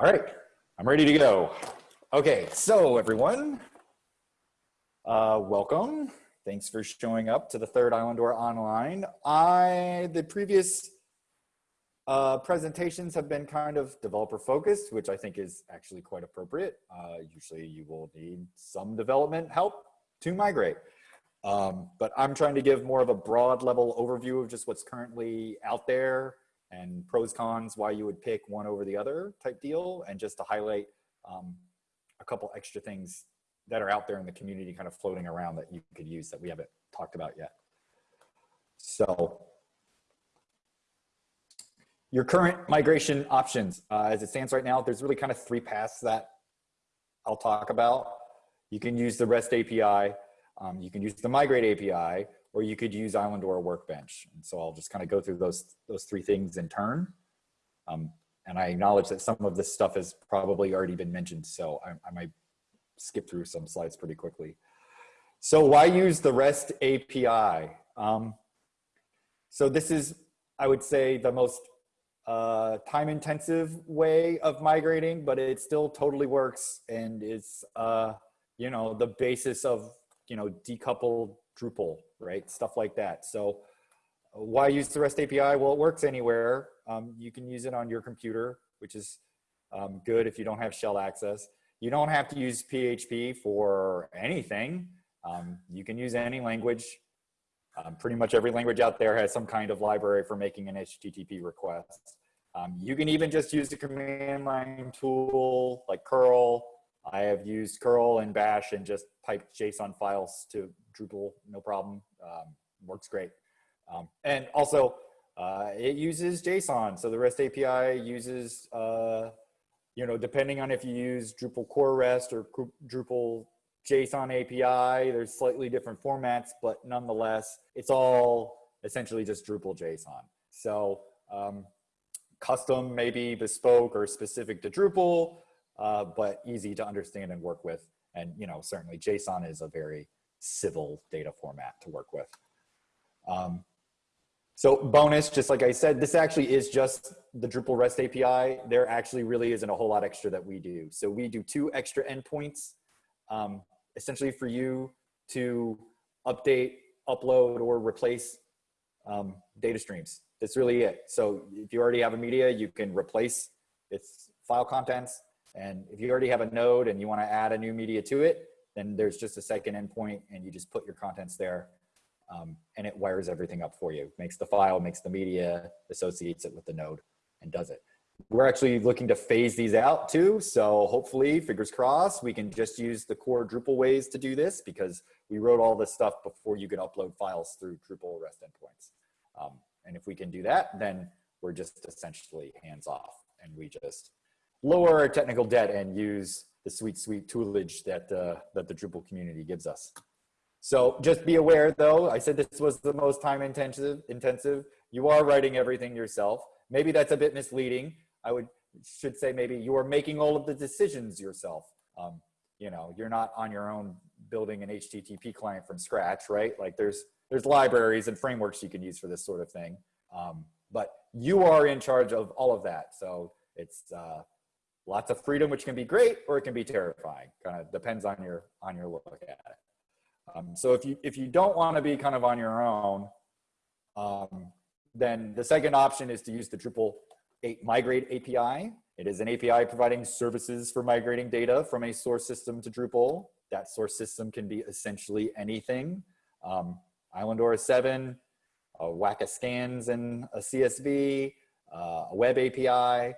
All right, I'm ready to go. Okay, so everyone, uh, welcome. Thanks for showing up to the third Islandora Online. I, the previous uh, presentations have been kind of developer focused, which I think is actually quite appropriate. Uh, usually you will need some development help to migrate. Um, but I'm trying to give more of a broad level overview of just what's currently out there and pros cons why you would pick one over the other type deal and just to highlight um, a couple extra things that are out there in the community kind of floating around that you could use that we haven't talked about yet. So your current migration options, uh, as it stands right now, there's really kind of three paths that I'll talk about. You can use the REST API, um, you can use the Migrate API, or you could use Islandora Workbench. And so I'll just kind of go through those, those three things in turn. Um, and I acknowledge that some of this stuff has probably already been mentioned, so I, I might skip through some slides pretty quickly. So why use the REST API? Um, so this is, I would say, the most uh, time intensive way of migrating, but it still totally works and it's, uh, you know, the basis of, you know, decouple Drupal, right? Stuff like that. So uh, why use the REST API? Well, it works anywhere. Um, you can use it on your computer, which is um, good if you don't have shell access. You don't have to use PHP for anything. Um, you can use any language. Um, pretty much every language out there has some kind of library for making an HTTP request. Um, you can even just use the command line tool like curl. I have used curl and bash and just piped JSON files to Drupal, no problem. Um, works great. Um, and also, uh, it uses JSON. So the REST API uses, uh, you know, depending on if you use Drupal core REST or Drupal JSON API, there's slightly different formats, but nonetheless, it's all essentially just Drupal JSON. So um, custom, maybe bespoke or specific to Drupal, uh, but easy to understand and work with. And, you know, certainly JSON is a very civil data format to work with. Um, so bonus, just like I said, this actually is just the Drupal REST API. There actually really isn't a whole lot extra that we do. So we do two extra endpoints, um, essentially for you to update, upload, or replace um, data streams. That's really it. So if you already have a media, you can replace its file contents. And if you already have a node and you want to add a new media to it, then there's just a second endpoint and you just put your contents there um, and it wires everything up for you. Makes the file, makes the media, associates it with the node and does it. We're actually looking to phase these out too. So hopefully, fingers crossed, we can just use the core Drupal ways to do this because we wrote all this stuff before you could upload files through Drupal REST endpoints. Um, and if we can do that, then we're just essentially hands off and we just lower technical debt and use the sweet, sweet toolage that, uh, that the Drupal community gives us. So just be aware though, I said this was the most time intensive, intensive. You are writing everything yourself. Maybe that's a bit misleading. I would should say maybe you are making all of the decisions yourself. Um, you know, you're not on your own building an HTTP client from scratch, right? Like there's there's libraries and frameworks you can use for this sort of thing. Um, but you are in charge of all of that. So it's uh, lots of freedom, which can be great or it can be terrifying. Kind of depends on your on your look at it. Um, so if you if you don't want to be kind of on your own, um, then the second option is to use the Drupal 8 Migrate API. It is an API providing services for migrating data from a source system to Drupal. That source system can be essentially anything. Um, Islandora 7, a Weka scans and a CSV, uh, a web API,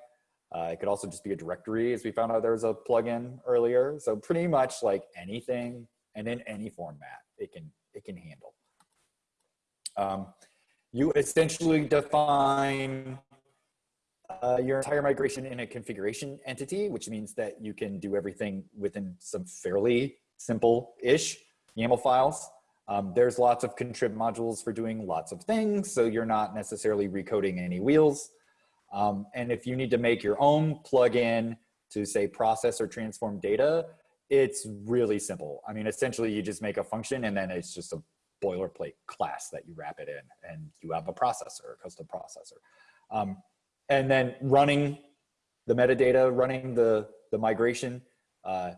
uh, it could also just be a directory as we found out there was a plugin earlier. So pretty much like anything and in any format it can, it can handle. Um, you essentially define uh, your entire migration in a configuration entity, which means that you can do everything within some fairly simple-ish YAML files. Um, there's lots of contrib modules for doing lots of things, so you're not necessarily recoding any wheels. Um, and if you need to make your own plugin to say process or transform data, it's really simple. I mean, essentially you just make a function and then it's just a boilerplate class that you wrap it in and you have a processor, a custom processor. Um, and then running the metadata running the, the migration, uh,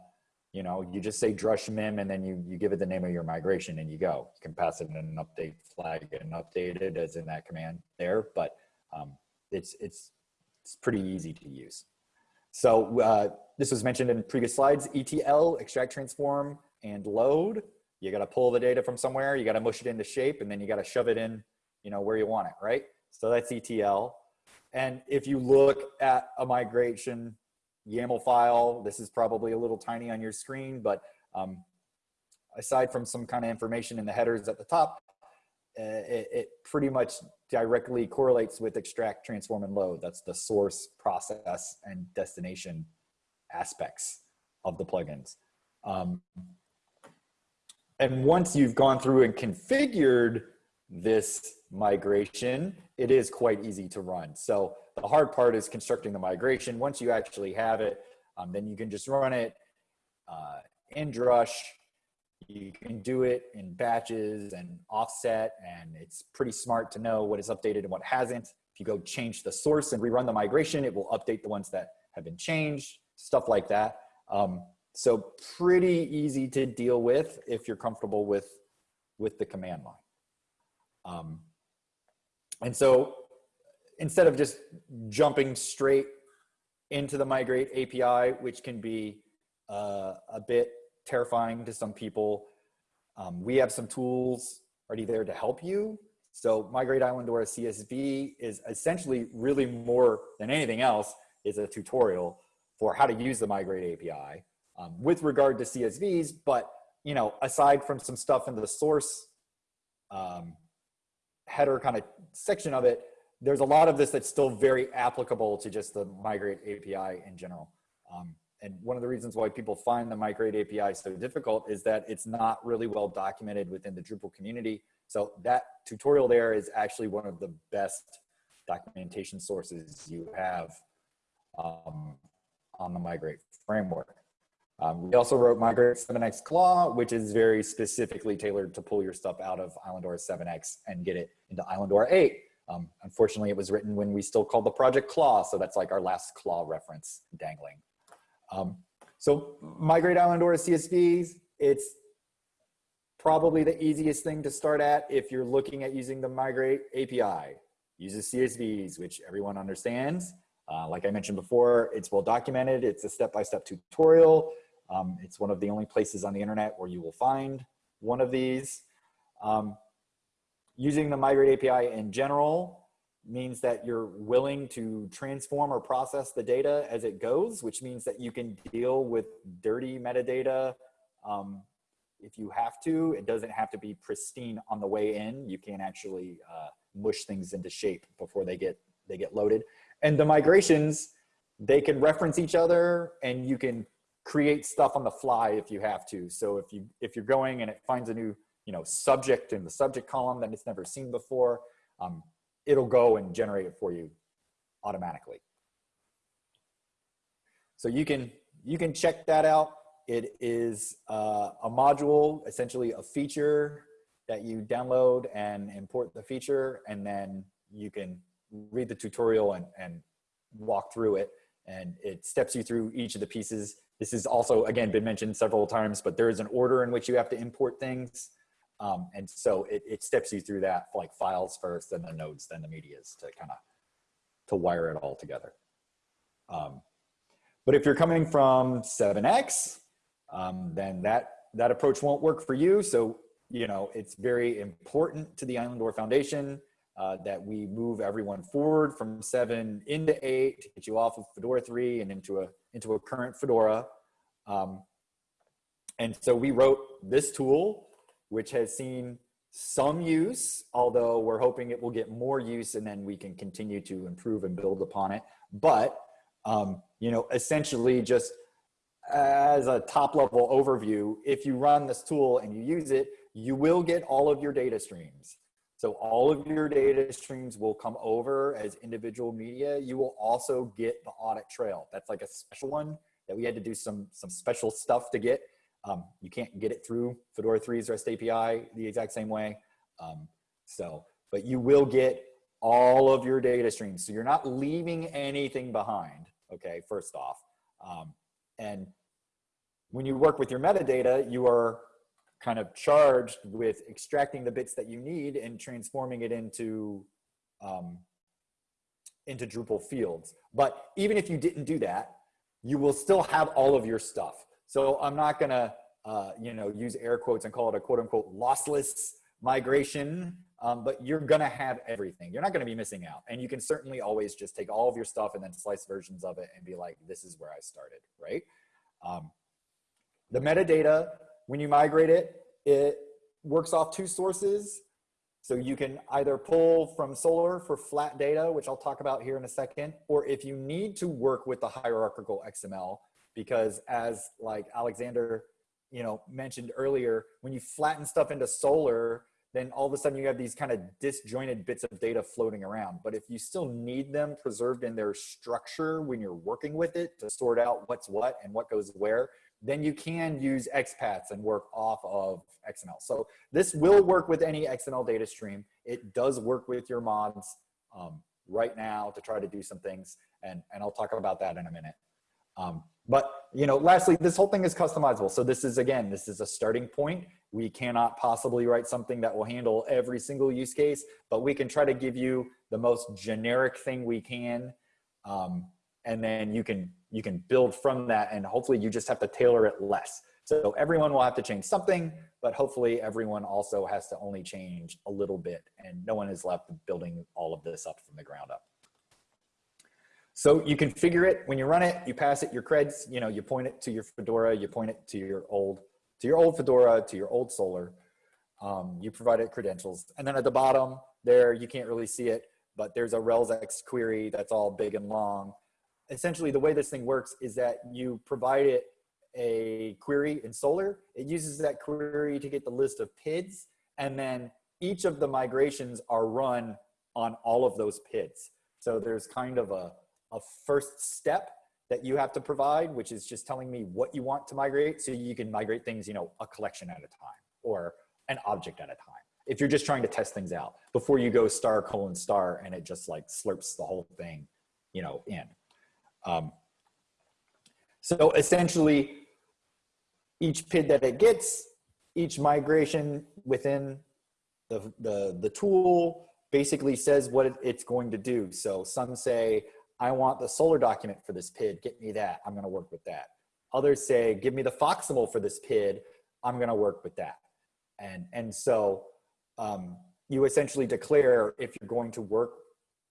you know, you just say drush mim and then you, you give it the name of your migration and you go. You can pass it in an update flag and update it as in that command there, but um, it's, it's, it's pretty easy to use. So uh, this was mentioned in previous slides, ETL, extract, transform, and load. You got to pull the data from somewhere, you got to mush it into shape, and then you got to shove it in, you know, where you want it, right? So that's ETL. And if you look at a migration YAML file. This is probably a little tiny on your screen, but um, aside from some kind of information in the headers at the top, it, it, pretty much directly correlates with extract, transform, and load. That's the source, process, and destination aspects of the plugins. Um, and once you've gone through and configured this migration, it is quite easy to run. So the hard part is constructing the migration. Once you actually have it, um, then you can just run it uh, in Drush. You can do it in batches and offset, and it's pretty smart to know what is updated and what hasn't. If you go change the source and rerun the migration, it will update the ones that have been changed, stuff like that. Um, so pretty easy to deal with if you're comfortable with, with the command line. Um, and so instead of just jumping straight into the migrate API, which can be uh, a bit terrifying to some people, um, we have some tools already there to help you. So migrate Island Islandora CSV is essentially really more than anything else is a tutorial for how to use the migrate API um, with regard to CSVs. But you know, aside from some stuff in the source um, header kind of section of it, there's a lot of this that's still very applicable to just the migrate API in general. Um, and one of the reasons why people find the migrate API so difficult is that it's not really well documented within the Drupal community. So that tutorial there is actually one of the best documentation sources you have um, on the migrate framework. Um, we also wrote Migrate 7x Claw, which is very specifically tailored to pull your stuff out of Islandora 7x and get it into Islandora 8. Um, unfortunately, it was written when we still called the project Claw, so that's like our last Claw reference dangling. Um, so Migrate Island Islandora CSVs, it's probably the easiest thing to start at if you're looking at using the Migrate API. Uses CSVs, which everyone understands. Uh, like I mentioned before, it's well documented. It's a step-by-step -step tutorial. Um, it's one of the only places on the internet where you will find one of these. Um, using the Migrate API in general means that you're willing to transform or process the data as it goes, which means that you can deal with dirty metadata um, if you have to. It doesn't have to be pristine on the way in. You can actually uh, mush things into shape before they get, they get loaded. And the migrations, they can reference each other and you can create stuff on the fly if you have to. So if you if you're going and it finds a new you know subject in the subject column that it's never seen before, um, it'll go and generate it for you automatically. So you can you can check that out. It is uh, a module, essentially a feature that you download and import the feature, and then you can read the tutorial and, and walk through it. And it steps you through each of the pieces this has also, again, been mentioned several times, but there is an order in which you have to import things. Um, and so it, it steps you through that like files first, then the nodes, then the medias to kind of to wire it all together. Um, but if you're coming from 7x, um, then that, that approach won't work for you. So, you know, it's very important to the Island Islandora Foundation uh, that we move everyone forward from seven into eight to get you off of Fedora 3 and into a into a current Fedora. Um, and so we wrote this tool, which has seen some use, although we're hoping it will get more use and then we can continue to improve and build upon it. But, um, you know, essentially just as a top level overview, if you run this tool and you use it, you will get all of your data streams. So all of your data streams will come over as individual media. You will also get the audit trail. That's like a special one that we had to do some, some special stuff to get. Um, you can't get it through Fedora 3's REST API the exact same way. Um, so, but you will get all of your data streams. So you're not leaving anything behind, okay, first off. Um, and when you work with your metadata, you are kind of charged with extracting the bits that you need and transforming it into um, into Drupal fields. But even if you didn't do that, you will still have all of your stuff. So I'm not gonna, uh, you know, use air quotes and call it a quote unquote lossless migration, um, but you're gonna have everything. You're not gonna be missing out. And you can certainly always just take all of your stuff and then slice versions of it and be like, this is where I started, right? Um, the metadata, when you migrate it, it works off two sources. So you can either pull from Solr for flat data, which I'll talk about here in a second, or if you need to work with the hierarchical XML, because as like Alexander, you know, mentioned earlier, when you flatten stuff into Solr, then all of a sudden you have these kind of disjointed bits of data floating around. But if you still need them preserved in their structure when you're working with it to sort out what's what and what goes where, then you can use XPaths and work off of XML. So this will work with any XML data stream. It does work with your mods um, right now to try to do some things, and, and I'll talk about that in a minute. Um, but you know, lastly, this whole thing is customizable. So this is, again, this is a starting point. We cannot possibly write something that will handle every single use case, but we can try to give you the most generic thing we can. Um, and then you can you can build from that and hopefully you just have to tailor it less. So everyone will have to change something, but hopefully everyone also has to only change a little bit and no one is left building all of this up from the ground up. So you configure it when you run it, you pass it your creds, you know, you point it to your Fedora, you point it to your old, to your old Fedora, to your old Solr. Um, you provide it credentials. And then at the bottom there, you can't really see it, but there's a RELS-EXT query that's all big and long essentially the way this thing works is that you provide it a query in Solr. It uses that query to get the list of PIDs, and then each of the migrations are run on all of those PIDs. So there's kind of a, a first step that you have to provide, which is just telling me what you want to migrate so you can migrate things, you know, a collection at a time or an object at a time. If you're just trying to test things out before you go star colon star and it just like slurps the whole thing, you know, in. Um, so essentially, each PID that it gets, each migration within the, the, the tool basically says what it's going to do. So some say, I want the Solr document for this PID, get me that, I'm gonna work with that. Others say, give me the FOXML for this PID, I'm gonna work with that. And, and so um, you essentially declare if you're going to work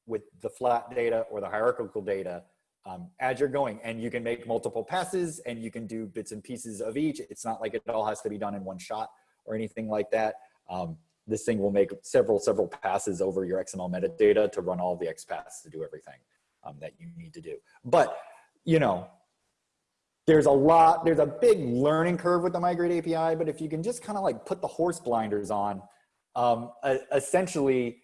with the flat data or the hierarchical data um, as you're going and you can make multiple passes and you can do bits and pieces of each. It's not like it all has to be done in one shot or anything like that. Um, this thing will make several, several passes over your XML metadata to run all the XPaths to do everything um, that you need to do. But, you know, there's a lot, there's a big learning curve with the Migrate API, but if you can just kind of like put the horse blinders on, um, essentially,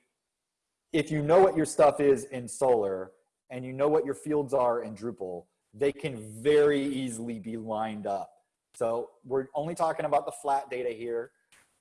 if you know what your stuff is in Solr and you know what your fields are in Drupal, they can very easily be lined up. So we're only talking about the flat data here.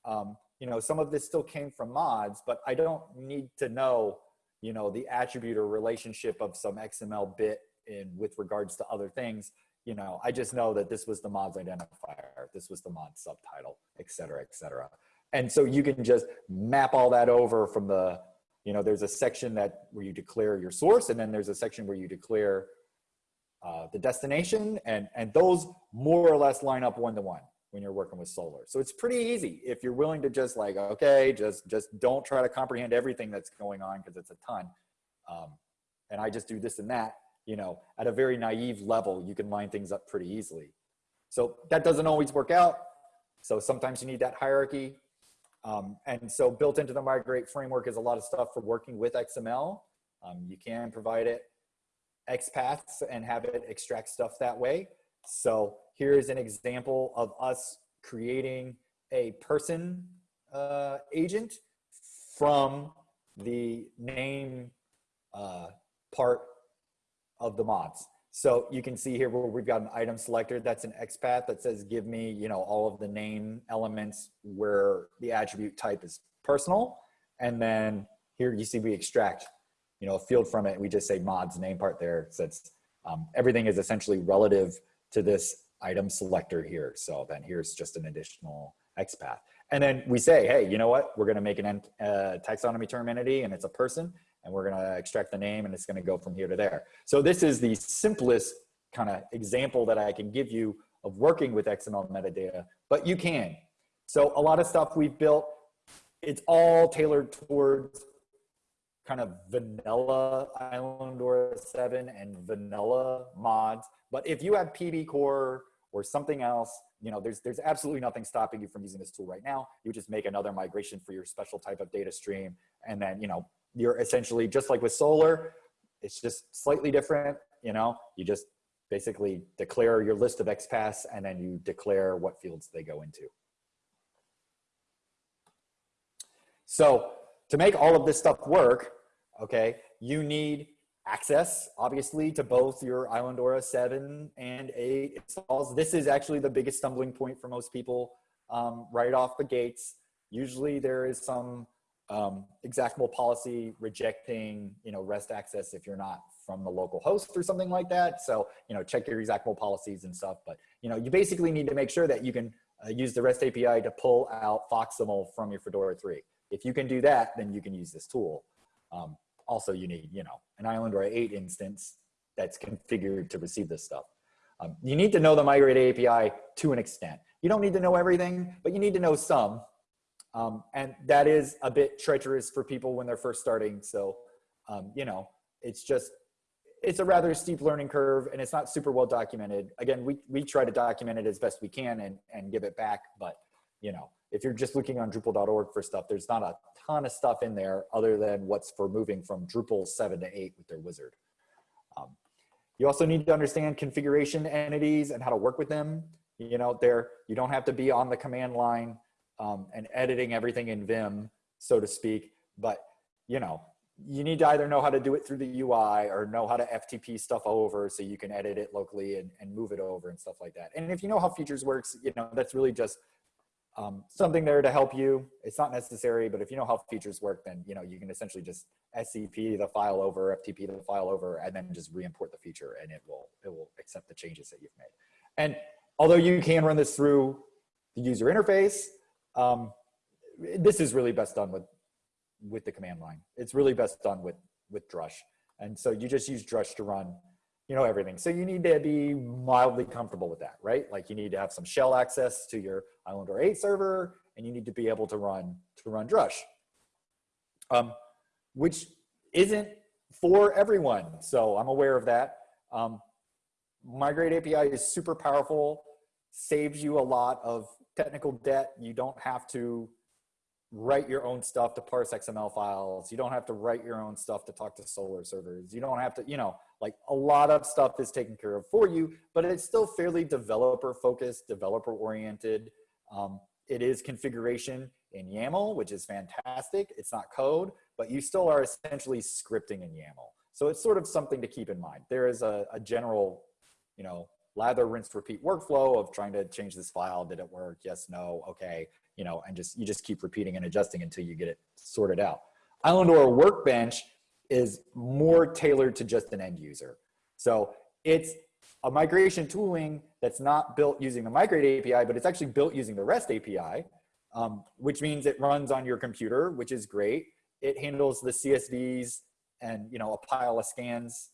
Um, you know, some of this still came from mods, but I don't need to know, you know, the attribute or relationship of some XML bit in with regards to other things. You know, I just know that this was the mods identifier, this was the mod subtitle, et cetera, et cetera. And so you can just map all that over from the you know, there's a section that where you declare your source and then there's a section where you declare uh, the destination and, and those more or less line up one-to-one -one when you're working with Solr. So it's pretty easy if you're willing to just like, okay, just, just don't try to comprehend everything that's going on because it's a ton. Um, and I just do this and that, you know, at a very naive level, you can line things up pretty easily. So that doesn't always work out. So sometimes you need that hierarchy. Um, and so built into the Migrate framework is a lot of stuff for working with XML. Um, you can provide it XPaths and have it extract stuff that way. So here's an example of us creating a person uh, agent from the name uh, part of the mods. So you can see here where we've got an item selector that's an XPath that says give me, you know, all of the name elements where the attribute type is personal. And then here you see we extract, you know, a field from it. We just say mods name part there. It's Um, everything is essentially relative to this item selector here. So then here's just an additional XPath. And then we say, hey, you know what? We're going to make an uh, taxonomy term entity and it's a person and we're going to extract the name and it's going to go from here to there. So this is the simplest kind of example that I can give you of working with XML metadata, but you can. So a lot of stuff we've built, it's all tailored towards kind of vanilla Island Islandora 7 and vanilla mods. But if you have PBCore or something else, you know, there's, there's absolutely nothing stopping you from using this tool right now. You just make another migration for your special type of data stream. And then, you know, you're essentially just like with Solr, it's just slightly different. You know, you just basically declare your list of XPaths and then you declare what fields they go into. So to make all of this stuff work, okay, you need access, obviously, to both your Islandora 7 and 8 installs. This is actually the biggest stumbling point for most people um, right off the gates. Usually there is some um, executable policy rejecting, you know, REST access if you're not from the local host or something like that. So, you know, check your executable policies and stuff. But, you know, you basically need to make sure that you can uh, use the REST API to pull out FOXML from your Fedora 3. If you can do that, then you can use this tool. Um, also, you need, you know, an Islandora 8 instance that's configured to receive this stuff. Um, you need to know the migrate API to an extent. You don't need to know everything, but you need to know some. Um, and that is a bit treacherous for people when they're first starting. So, um, you know, it's just, it's a rather steep learning curve and it's not super well documented. Again, we, we try to document it as best we can and, and give it back. But, you know, if you're just looking on Drupal.org for stuff, there's not a ton of stuff in there other than what's for moving from Drupal 7 to 8 with their wizard. Um, you also need to understand configuration entities and how to work with them. You know, there, you don't have to be on the command line um, and editing everything in Vim, so to speak. But, you know, you need to either know how to do it through the UI or know how to FTP stuff over so you can edit it locally and, and move it over and stuff like that. And if you know how features works, you know, that's really just um, something there to help you. It's not necessary, but if you know how features work, then, you know, you can essentially just SCP the file over, FTP the file over, and then just re-import the feature and it will, it will accept the changes that you've made. And although you can run this through the user interface, um, this is really best done with, with the command line. It's really best done with, with Drush. And so you just use Drush to run, you know, everything. So you need to be mildly comfortable with that, right? Like you need to have some shell access to your Islandora 8 server, and you need to be able to run, to run Drush, um, which isn't for everyone. So I'm aware of that. Um, Migrate API is super powerful, saves you a lot of technical debt. You don't have to write your own stuff to parse XML files. You don't have to write your own stuff to talk to Solr servers. You don't have to, you know, like a lot of stuff is taken care of for you, but it's still fairly developer focused, developer oriented. Um, it is configuration in YAML, which is fantastic. It's not code, but you still are essentially scripting in YAML. So it's sort of something to keep in mind. There is a, a general, you know, lather, rinse, repeat workflow of trying to change this file. Did it work? Yes, no, okay. You know, and just, you just keep repeating and adjusting until you get it sorted out. Islandora Workbench is more tailored to just an end user. So it's a migration tooling that's not built using the Migrate API, but it's actually built using the REST API, um, which means it runs on your computer, which is great. It handles the CSVs and you know a pile of scans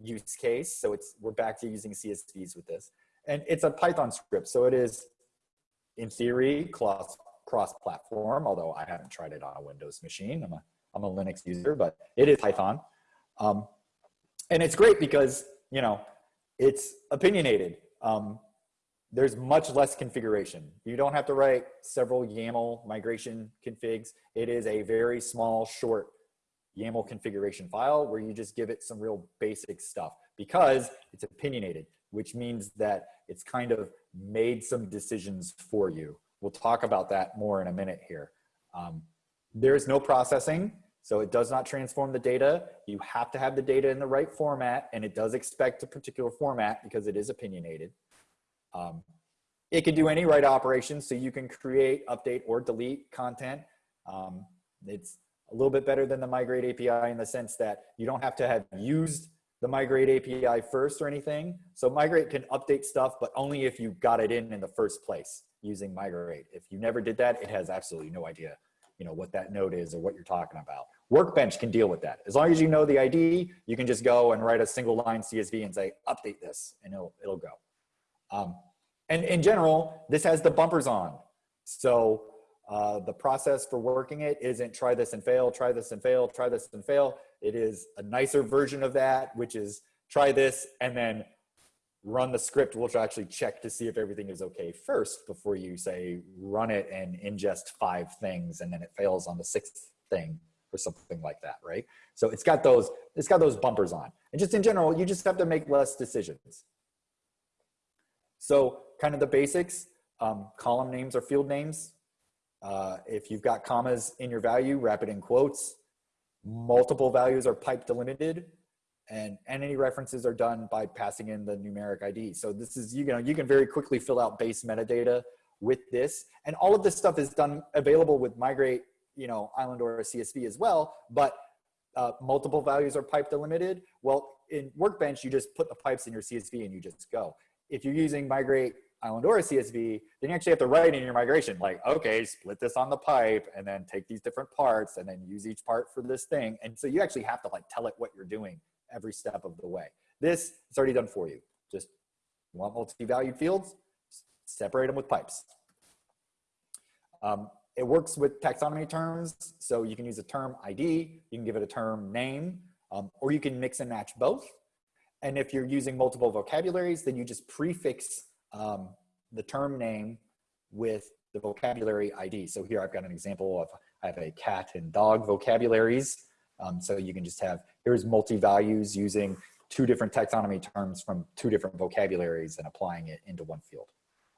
use case. So it's we're back to using CSVs with this. And it's a Python script. So it is, in theory, cross, cross-platform, although I haven't tried it on a Windows machine. I'm a, I'm a Linux user, but it is Python. Um, and it's great because, you know, it's opinionated. Um, there's much less configuration. You don't have to write several YAML migration configs. It is a very small, short YAML configuration file where you just give it some real basic stuff because it's opinionated, which means that it's kind of made some decisions for you. We'll talk about that more in a minute here. Um, there's no processing, so it does not transform the data. You have to have the data in the right format, and it does expect a particular format because it is opinionated. Um, it can do any write operations, so you can create, update, or delete content. Um, it's a little bit better than the migrate API in the sense that you don't have to have used the migrate API first or anything. So migrate can update stuff, but only if you got it in in the first place using migrate. If you never did that, it has absolutely no idea, you know, what that node is or what you're talking about. Workbench can deal with that. As long as you know the ID, you can just go and write a single line CSV and say, update this, and it'll, it'll go. Um, and in general, this has the bumpers on. So uh, the process for working it isn't try this and fail, try this and fail, try this and fail. It is a nicer version of that, which is try this and then run the script, which will actually check to see if everything is okay first before you say run it and ingest five things and then it fails on the sixth thing or something like that, right? So it's got those, it's got those bumpers on. And just in general, you just have to make less decisions. So kind of the basics, um, column names or field names. Uh, if you've got commas in your value, wrap it in quotes. Multiple values are pipe delimited and, any references are done by passing in the numeric ID. So this is, you know, you can very quickly fill out base metadata with this. And all of this stuff is done available with migrate, you know, Islandora CSV as well, but uh, multiple values are pipe delimited. Well, in Workbench, you just put the pipes in your CSV and you just go. If you're using migrate Islandora CSV, then you actually have to write in your migration, like, okay, split this on the pipe and then take these different parts and then use each part for this thing. And so you actually have to like tell it what you're doing every step of the way. This is already done for you. Just want multi-valued fields, separate them with pipes. Um, it works with taxonomy terms. So you can use a term ID, you can give it a term name, um, or you can mix and match both. And if you're using multiple vocabularies, then you just prefix um, the term name with the vocabulary ID. So here I've got an example of, I have a cat and dog vocabularies. Um, so you can just have, here's multi-values using two different taxonomy terms from two different vocabularies and applying it into one field.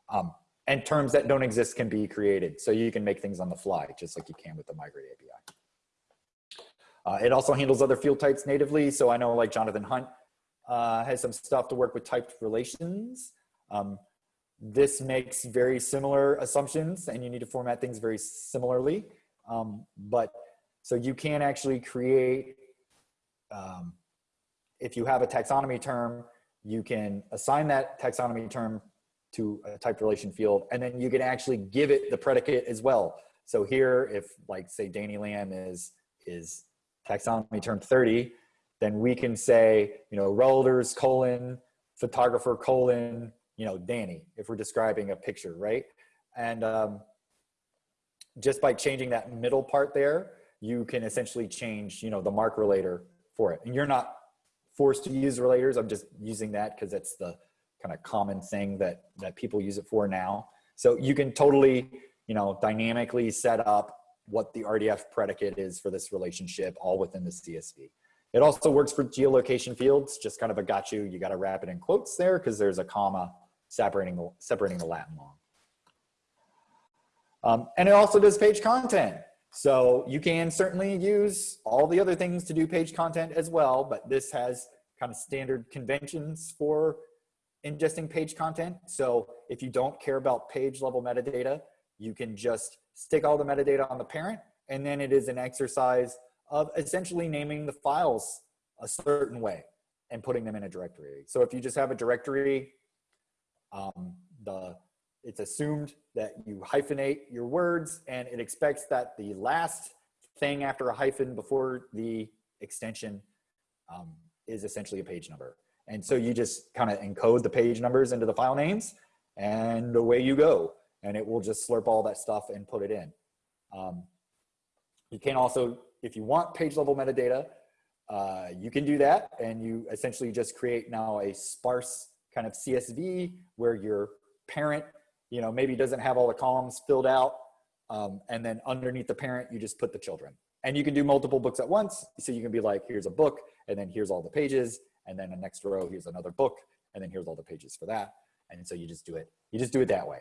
Um, and terms that don't exist can be created. So you can make things on the fly, just like you can with the Migrate API. Uh, it also handles other field types natively. So I know like Jonathan Hunt uh, has some stuff to work with typed relations. Um, this makes very similar assumptions and you need to format things very similarly. Um, but so you can actually create, um, if you have a taxonomy term, you can assign that taxonomy term to a typed relation field, and then you can actually give it the predicate as well. So here, if like say Danny Lamb is, is taxonomy term 30, then we can say, you know, relators colon, photographer colon, you know, Danny, if we're describing a picture, right? And um, just by changing that middle part there, you can essentially change, you know, the MARC relator for it. And you're not forced to use relators. I'm just using that because it's the kind of common thing that, that people use it for now. So you can totally, you know, dynamically set up what the RDF predicate is for this relationship all within the CSV. It also works for geolocation fields, just kind of a got you, you got to wrap it in quotes there because there's a comma separating the, separating the Latin long. Um, and it also does page content. So you can certainly use all the other things to do page content as well, but this has kind of standard conventions for ingesting page content. So if you don't care about page level metadata, you can just stick all the metadata on the parent and then it is an exercise of essentially naming the files a certain way and putting them in a directory. So if you just have a directory um, the, it's assumed that you hyphenate your words and it expects that the last thing after a hyphen before the extension um, is essentially a page number. And so you just kind of encode the page numbers into the file names and away you go. And it will just slurp all that stuff and put it in. Um, you can also, if you want page level metadata, uh, you can do that and you essentially just create now a sparse kind of CSV where your parent, you know, maybe doesn't have all the columns filled out. Um, and then underneath the parent, you just put the children. And you can do multiple books at once. So you can be like, here's a book, and then here's all the pages, and then the next row, here's another book, and then here's all the pages for that. And so you just do it. You just do it that way.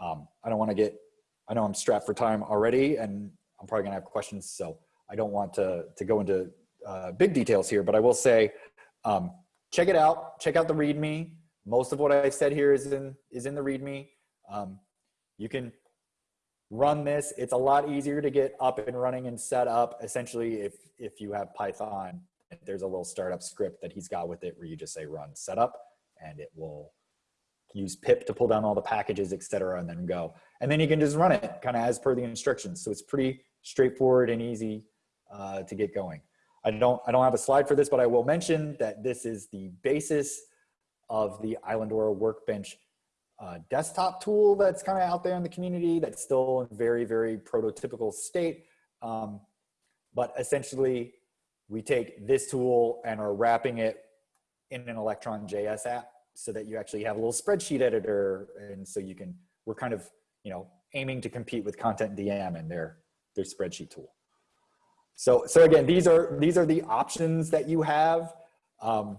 Um, I don't want to get, I know I'm strapped for time already, and I'm probably gonna have questions, so I don't want to, to go into uh, big details here, but I will say, um, check it out, check out the README. Most of what I've said here is in, is in the README. Um, you can run this. It's a lot easier to get up and running and set up essentially if, if you have Python there's a little startup script that he's got with it where you just say run setup and it will use pip to pull down all the packages, et cetera, and then go. And then you can just run it kind of as per the instructions. So it's pretty straightforward and easy uh, to get going. I don't, I don't have a slide for this, but I will mention that this is the basis of the Islandora Workbench uh, desktop tool that's kind of out there in the community that's still in very, very prototypical state. Um, but essentially, we take this tool and are wrapping it in an Electron JS app so that you actually have a little spreadsheet editor. And so you can, we're kind of, you know, aiming to compete with CONTENTdm and their, their spreadsheet tool. So, so again, these are, these are the options that you have. Um,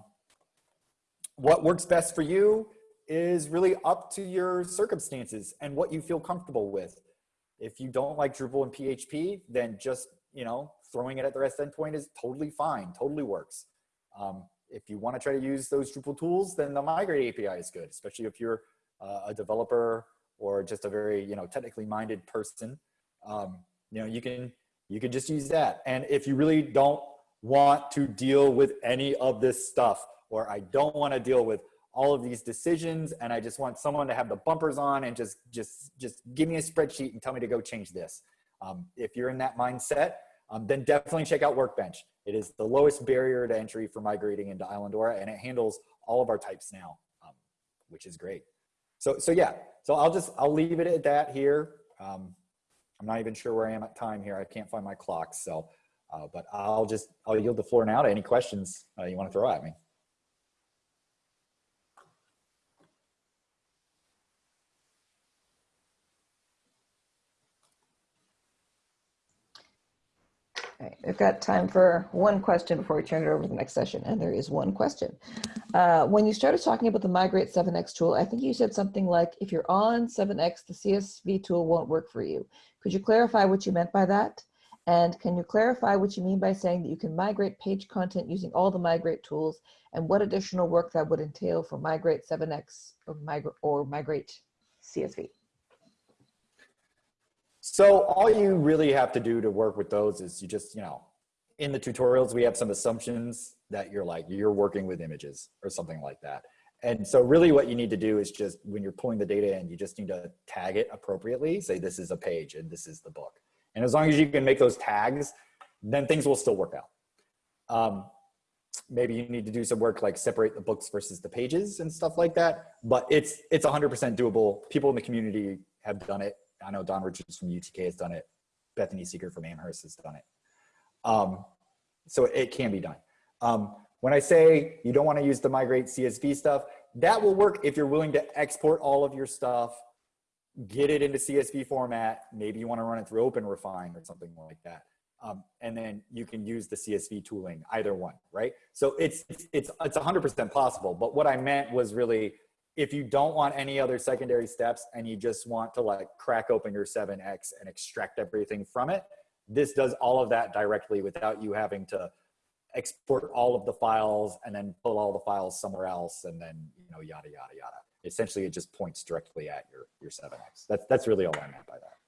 what works best for you is really up to your circumstances and what you feel comfortable with. If you don't like Drupal and PHP, then just, you know, throwing it at the REST endpoint is totally fine, totally works. Um, if you want to try to use those Drupal tools, then the Migrate API is good, especially if you're uh, a developer or just a very, you know, technically minded person. Um, you know, you can you can just use that. And if you really don't want to deal with any of this stuff, or I don't want to deal with all of these decisions and I just want someone to have the bumpers on and just, just, just give me a spreadsheet and tell me to go change this. Um, if you're in that mindset, um, then definitely check out Workbench. It is the lowest barrier to entry for migrating into Islandora and it handles all of our types now, um, which is great. So, so yeah, so I'll just, I'll leave it at that here. Um, I'm not even sure where I am at time here. I can't find my clock. So, uh, but I'll just, I'll yield the floor now to any questions uh, you want to throw at me. Okay, we've got time for one question before we turn it over to the next session, and there is one question. Uh, when you started talking about the Migrate 7x tool, I think you said something like, if you're on 7x, the CSV tool won't work for you. Could you clarify what you meant by that? And can you clarify what you mean by saying that you can migrate page content using all the Migrate tools, and what additional work that would entail for Migrate 7x or, or Migrate CSV? So all you really have to do to work with those is you just, you know, in the tutorials, we have some assumptions that you're like, you're working with images or something like that. And so really what you need to do is just, when you're pulling the data in, you just need to tag it appropriately. Say this is a page and this is the book. And as long as you can make those tags, then things will still work out. Um, maybe you need to do some work like separate the books versus the pages and stuff like that. But it's it's 100% doable. People in the community have done it. I know Don Richards from UTK has done it. Bethany Seeger from Amherst has done it. Um, so it can be done. Um, when I say you don't want to use the migrate CSV stuff, that will work if you're willing to export all of your stuff, get it into CSV format. Maybe you want to run it through OpenRefine or something like that. Um, and then you can use the CSV tooling, either one, right? So it's it's it's it's 100% possible. But what I meant was really if you don't want any other secondary steps and you just want to like crack open your 7x and extract everything from it, this does all of that directly without you having to export all of the files and then pull all the files somewhere else and then, you know, yada, yada, yada. Essentially, it just points directly at your, your 7x. That's, that's really all I meant by that.